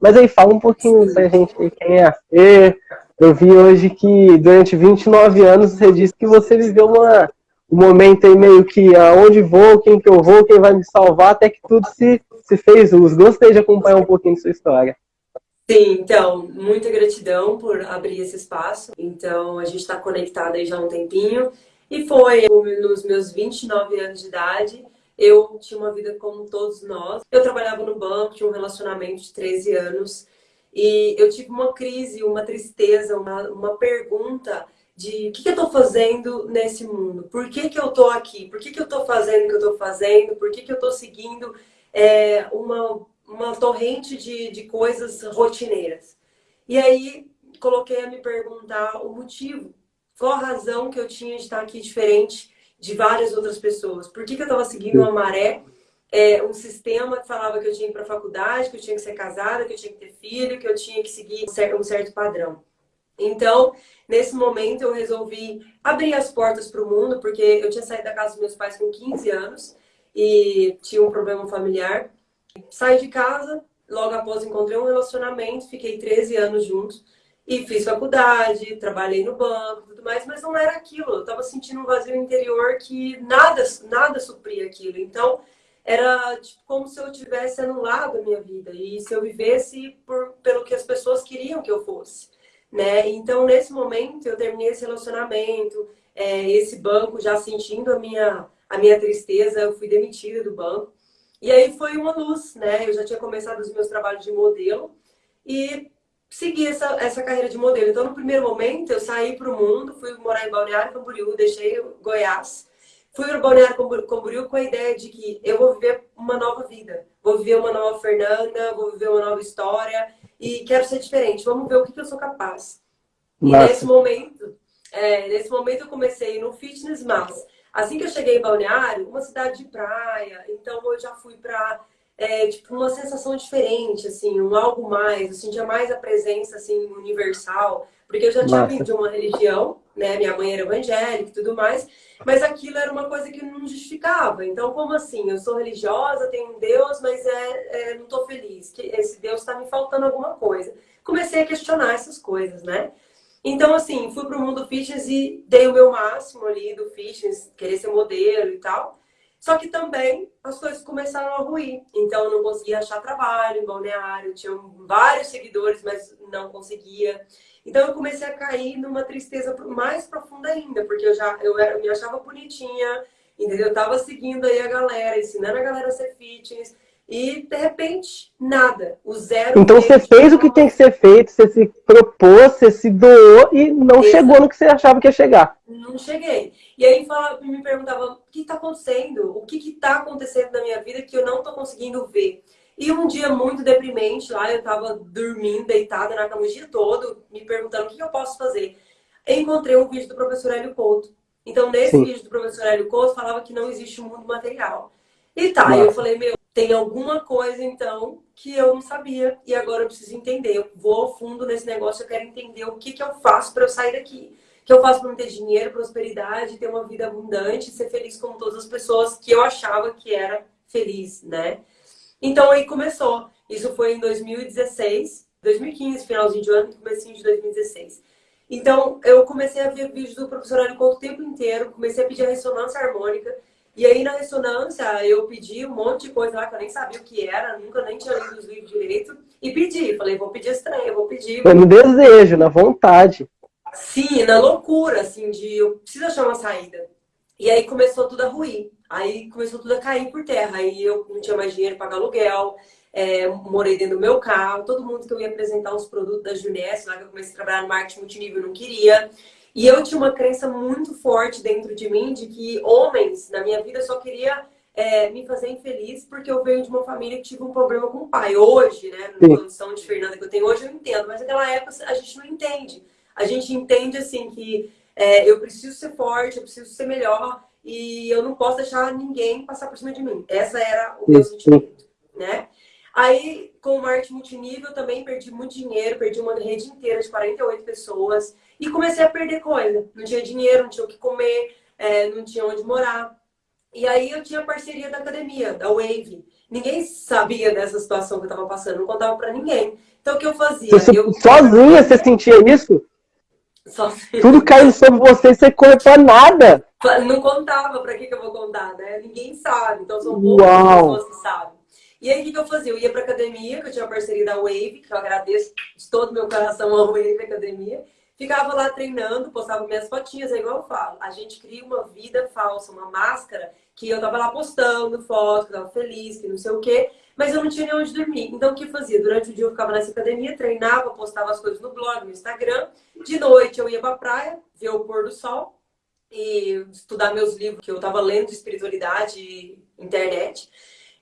Mas aí, fala um pouquinho pra gente quem é você. Eu vi hoje que durante 29 anos você disse que você viveu uma, um momento aí meio que aonde vou, quem que eu vou, quem vai me salvar, até que tudo se, se fez uso. Gostei de acompanhar um pouquinho de sua história. Sim, então, muita gratidão por abrir esse espaço. Então, a gente está conectado aí já há um tempinho. E foi nos meus 29 anos de idade, eu tinha uma vida como todos nós. Eu trabalhava no banco, tinha um relacionamento de 13 anos. E eu tive uma crise, uma tristeza, uma, uma pergunta de o que, que eu estou fazendo nesse mundo? Por que, que eu estou aqui? Por que, que eu estou fazendo o que eu estou fazendo? Por que, que eu estou seguindo é, uma uma torrente de, de coisas rotineiras. E aí coloquei a me perguntar o motivo, qual a razão que eu tinha de estar aqui diferente de várias outras pessoas. Por que, que eu estava seguindo uma maré, é, um sistema que falava que eu tinha que ir para a faculdade, que eu tinha que ser casada, que eu tinha que ter filho, que eu tinha que seguir um certo, padrão. Então, nesse momento, eu resolvi abrir as portas para o mundo, porque eu tinha saído da casa dos meus pais com 15 anos e tinha um problema familiar. Saí de casa, logo após encontrei um relacionamento, fiquei 13 anos juntos e fiz faculdade, trabalhei no banco tudo mais, mas não era aquilo. Eu estava sentindo um vazio interior que nada, nada supria aquilo. Então, era tipo, como se eu tivesse anulado a minha vida e se eu vivesse por, pelo que as pessoas queriam que eu fosse. Né? Então, nesse momento, eu terminei esse relacionamento, é, esse banco, já sentindo a minha, a minha tristeza, eu fui demitida do banco. E aí foi uma luz, né? Eu já tinha começado os meus trabalhos de modelo e segui essa, essa carreira de modelo. Então, no primeiro momento, eu saí para o mundo, fui morar em Balneário Camboriú, deixei Goiás, fui para Balneário Camboriú com a ideia de que eu vou viver uma nova vida, vou viver uma nova Fernanda, vou viver uma nova história e quero ser diferente, vamos ver o que, que eu sou capaz. Nossa. E nesse momento, é, nesse momento eu comecei no fitness, mas Assim que eu cheguei em Balneário, uma cidade de praia, então eu já fui para é, tipo, uma sensação diferente, assim, um algo mais, eu sentia mais a presença, assim, universal, porque eu já tinha vindo de uma religião, né, minha mãe era evangélica e tudo mais, mas aquilo era uma coisa que não justificava, então como assim, eu sou religiosa, tenho um Deus, mas é, é não estou feliz, que esse Deus está me faltando alguma coisa. Comecei a questionar essas coisas, né, então, assim, fui para o mundo fitness e dei o meu máximo ali do fitness, querer ser modelo e tal. Só que também as coisas começaram a ruir. Então, eu não conseguia achar trabalho em balneário, tinha vários seguidores, mas não conseguia. Então, eu comecei a cair numa tristeza mais profunda ainda, porque eu já eu, era, eu me achava bonitinha, entendeu? Eu tava seguindo aí a galera, ensinando a galera a ser fitness. E, de repente, nada. O zero... Então, você fez o que tem que ser feito, você se propôs, você se doou e não Exato. chegou no que você achava que ia chegar. Não cheguei. E aí falava, me perguntava, o que está acontecendo? O que está acontecendo na minha vida que eu não estou conseguindo ver? E um dia muito deprimente lá, eu estava dormindo, deitada na cama o dia todo, me perguntando o que eu posso fazer. encontrei um vídeo do professor Hélio Couto. Então, nesse Sim. vídeo do professor Hélio Couto, falava que não existe um mundo material. E tá, Nossa. eu falei, meu, tem alguma coisa, então, que eu não sabia e agora eu preciso entender. Eu vou ao fundo nesse negócio, eu quero entender o que, que eu faço para eu sair daqui. O que eu faço para ter dinheiro, prosperidade, ter uma vida abundante, ser feliz como todas as pessoas que eu achava que era feliz, né? Então aí começou. Isso foi em 2016, 2015, finalzinho de ano, comecinho de 2016. Então eu comecei a ver vídeos do professor Hélio o tempo inteiro, comecei a pedir a ressonância harmônica, e aí, na ressonância, eu pedi um monte de coisa lá que eu nem sabia o que era, nunca nem tinha lido os livros direito. E pedi. Falei, vou pedir estranho, vou pedir. Foi no desejo, na vontade. Sim, na loucura, assim, de eu preciso achar uma saída. E aí começou tudo a ruir. Aí começou tudo a cair por terra. Aí eu não tinha mais dinheiro para pagar aluguel. É, morei dentro do meu carro. Todo mundo que eu ia apresentar os produtos da Juness, lá que eu comecei a trabalhar no marketing multinível, não queria. E eu tinha uma crença muito forte dentro de mim de que homens na minha vida só queria é, me fazer infeliz porque eu venho de uma família que tive um problema com o pai. Hoje, né, na condição de Fernanda que eu tenho hoje, eu entendo, mas naquela época a gente não entende. A gente entende assim que é, eu preciso ser forte, eu preciso ser melhor e eu não posso deixar ninguém passar por cima de mim. Essa era o meu sentimento, né? Aí, com marketing multinível, também perdi muito dinheiro, perdi uma rede inteira de 48 pessoas. E comecei a perder coisa. Não tinha dinheiro, não tinha o que comer, é, não tinha onde morar. E aí eu tinha parceria da academia, da Wave. Ninguém sabia dessa situação que eu estava passando, não contava para ninguém. Então, o que eu fazia? Você, eu... Sozinha você sentia isso? Sozinha. Tudo caindo sobre você, você conta nada. Não contava, para que, que eu vou contar, né? Ninguém sabe, então são poucas pessoas que sabem. E aí, o que, eu fazia? Eu ia para academia, que eu tinha uma parceria da Wave, que eu agradeço de todo meu coração a Wave Academia. Ficava lá treinando, postava minhas fotinhas, é igual eu falo. A gente cria uma vida falsa, uma máscara, que eu tava lá postando foto, que eu tava feliz, que não sei o quê, mas eu não tinha nem onde dormir. Então, o que eu fazia? Durante o dia eu ficava nessa academia, treinava, postava as coisas no blog, no Instagram. De noite eu ia pra praia, ver o pôr do sol e estudar meus livros que eu tava lendo de espiritualidade e internet.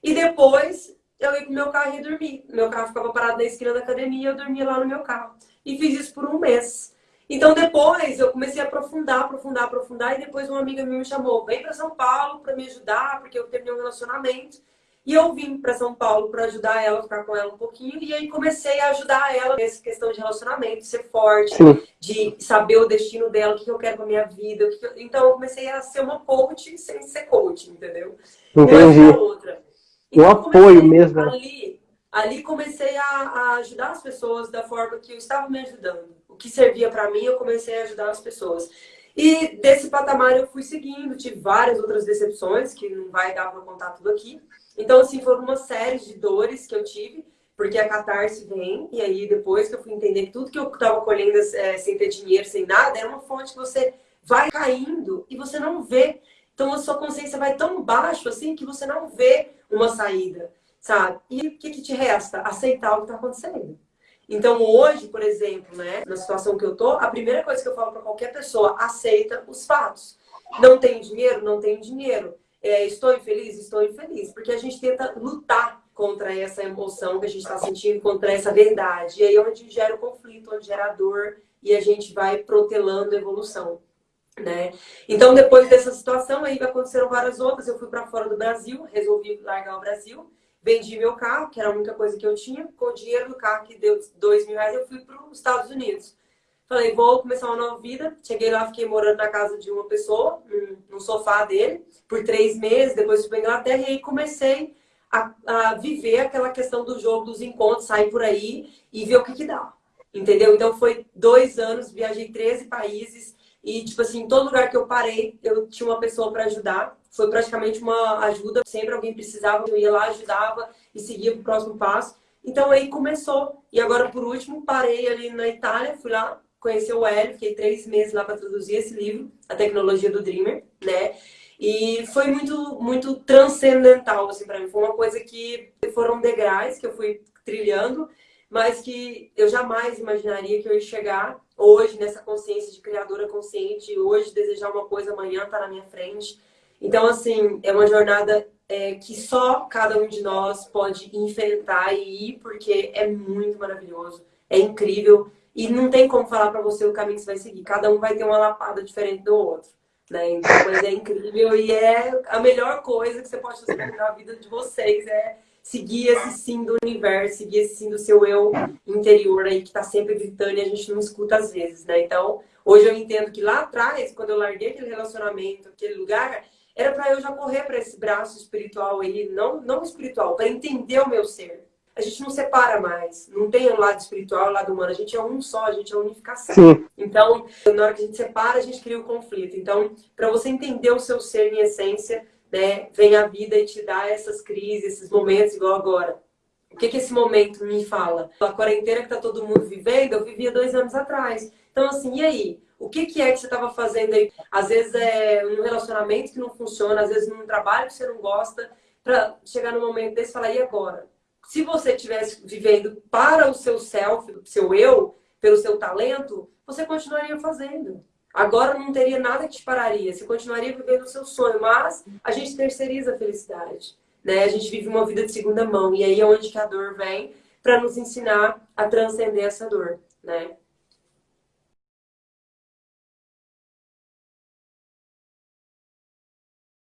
E depois eu ia pro meu carro e ia dormir. Meu carro ficava parado na esquina da academia e eu dormia lá no meu carro. E fiz isso por um mês. Então depois eu comecei a aprofundar, aprofundar, aprofundar e depois uma amiga minha me chamou, vem para São Paulo para me ajudar, porque eu terminei um relacionamento. E eu vim para São Paulo para ajudar ela, ficar com ela um pouquinho, e aí comecei a ajudar ela nessa questão de relacionamento, de ser forte, Sim. de saber o destino dela, o que eu quero com a minha vida. Eu... Então eu comecei a ser uma coach sem ser coach, entendeu? Entendi. Uma um apoio mesmo. Né? Ali, ali comecei a, a ajudar as pessoas da forma que eu estava me ajudando o que servia para mim, eu comecei a ajudar as pessoas. E desse patamar eu fui seguindo, tive várias outras decepções, que não vai dar para contar tudo aqui. Então, assim, foram uma série de dores que eu tive, porque a catarse vem, e aí depois que eu fui entender que tudo que eu estava colhendo é, sem ter dinheiro, sem nada, era uma fonte que você vai caindo e você não vê. Então a sua consciência vai tão baixo assim que você não vê uma saída, sabe? E o que, que te resta? Aceitar o que está acontecendo. Então, hoje, por exemplo, né, na situação que eu tô, a primeira coisa que eu falo para qualquer pessoa, aceita os fatos. Não tenho dinheiro? Não tenho dinheiro. É, estou infeliz? Estou infeliz. Porque a gente tenta lutar contra essa emoção que a gente está sentindo, contra essa verdade. E aí é onde gera o conflito, onde gera a dor, e a gente vai protelando a evolução. Né? Então, depois dessa situação, aí aconteceram várias outras. Eu fui para fora do Brasil, resolvi largar o Brasil. Vendi meu carro, que era a única coisa que eu tinha. Com o dinheiro do carro, que deu dois mil reais, eu fui para os Estados Unidos. Falei, vou começar uma nova vida. Cheguei lá, fiquei morando na casa de uma pessoa, no sofá dele, por três meses. Depois fui para Inglaterra e aí comecei a, a, viver aquela questão do jogo, dos encontros, sair por aí e ver o que que dá. Entendeu? Então foi dois anos, viajei 13 países e, tipo assim, em todo lugar que eu parei, eu tinha uma pessoa para ajudar foi praticamente uma ajuda. Sempre alguém precisava, eu ia lá, ajudava e seguia o próximo passo. Então aí começou. E agora, por último, parei ali na Itália, fui lá conhecer o Hélio, fiquei três meses lá para traduzir esse livro, A Tecnologia do Dreamer, né? E foi muito, muito transcendental, assim, para mim. Foi uma coisa que foram degraus que eu fui trilhando, mas que eu jamais imaginaria que eu ia chegar hoje nessa consciência de criadora consciente, hoje desejar uma coisa, amanhã tá na minha frente. Então, assim, é uma jornada é, que só cada um de nós pode enfrentar e ir, porque é muito maravilhoso, é incrível. E não tem como falar para você o caminho que você vai seguir. Cada um vai ter uma lapada diferente do outro. Né? Então, mas é incrível e é a melhor coisa que você pode fazer na vida de vocês é seguir esse sim do universo, seguir esse sim do seu eu interior aí que está sempre gritando e a gente não escuta às vezes, né? Então, hoje eu entendo que lá atrás, quando eu larguei aquele relacionamento, aquele lugar, era para eu já correr para esse braço espiritual aí, não, não espiritual, para entender o meu ser. A gente não separa mais, não tem o lado espiritual o lado humano, a gente é um só, a gente é unificação. Sim. Então, na hora que a gente separa, a gente cria o conflito. Então, para você entender o seu ser em essência, né, vem a vida e te dá essas crises, esses momentos igual agora. O que, que esse momento me fala? A quarentena que está todo mundo vivendo, eu vivia dois anos atrás. Então, assim, e aí? O que, que é que você estava fazendo aí? Às vezes é um relacionamento que não funciona, às vezes num trabalho que você não gosta, para chegar no momento desse e falar, e agora? Se você estivesse vivendo para o seu self, o seu eu, pelo seu talento, você continuaria fazendo. Agora não teria nada que te pararia, você continuaria vivendo o seu sonho, mas a gente terceiriza a felicidade. Né? A gente vive uma vida de segunda mão, e aí é onde que a dor vem para nos ensinar a transcender essa dor. Né?